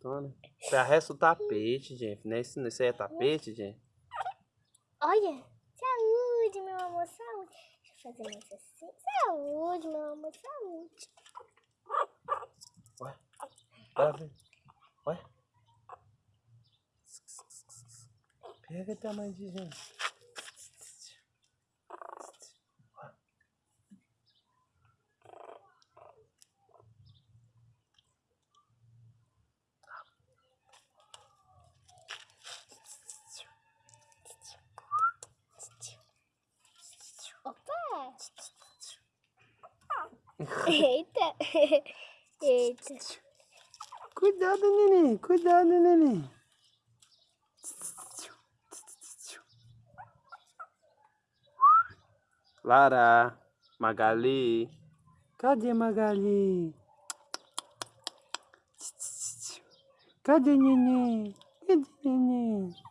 Tona. Arresta o tapete, gente. Não é isso, isso aí é tapete, gente? Olha. Saúde, meu amor, saúde. Deixa eu fazer mais assim. Saúde, meu amor, saúde. Ué? Bora ver. Ué? Pega o tamanho de gente. Eita! Eita! Cuidado, neném. Cuidado, neném. Lara, Magali. Cadê Magali? Cadê neném? Cadê neném?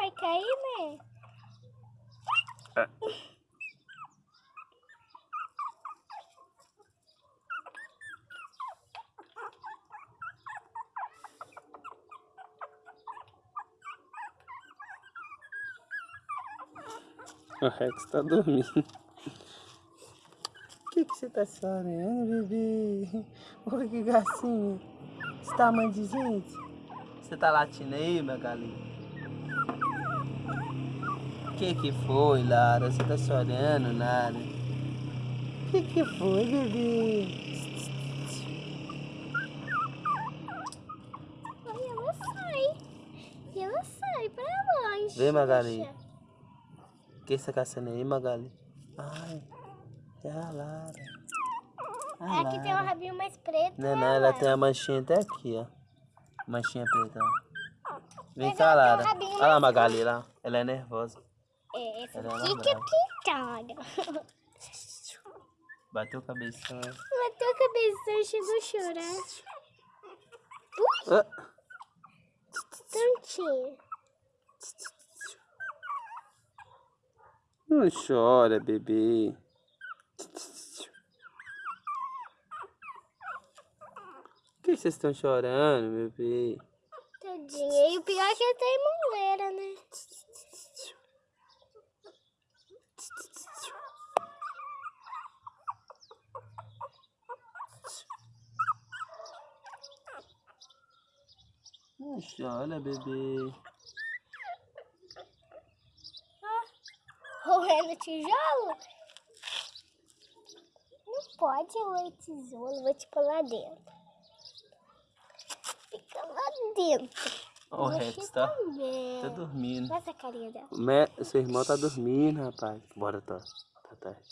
Vai cair, né? O Rex tá dormindo. O que, que você tá chorando, bebê? Olha que gracinha. Esse tamanho de gente. Você tá latindo aí, minha galinha? O que que foi, Lara? Você tá chorando, Lara? O que que foi, bebê? Aí ela sai. E ela sai pra longe. Vem, Magali. O que você tá caçando aí, Magali? Ai, é a Lara. A Aqui tem um Lara. rabinho mais preto. Não, né, não, ela Lara? tem a manchinha até aqui, ó. Manchinha preta, ó. Vem Mas cá, um Lara. rabinho Olha lá, Magali, lá. Ela é nervosa. É, pintada. Bateu o cabeção. Bateu a cabeça e chegou a chorar. Ah, Tantinho. não chora, bebê. Por que vocês estão chorando, bebê? Tadinha. E o pior é que ele tem moleira, né? Não chora, bebê. Roendo tijolo? Não pode roer tijolo. Vou te pôr lá dentro. Fica lá dentro. Ó, o Rex tá, tá dormindo. Olha essa carinha dela. O Me- Seu irmão tá dormindo, rapaz. Bora, tá. Tá tarde.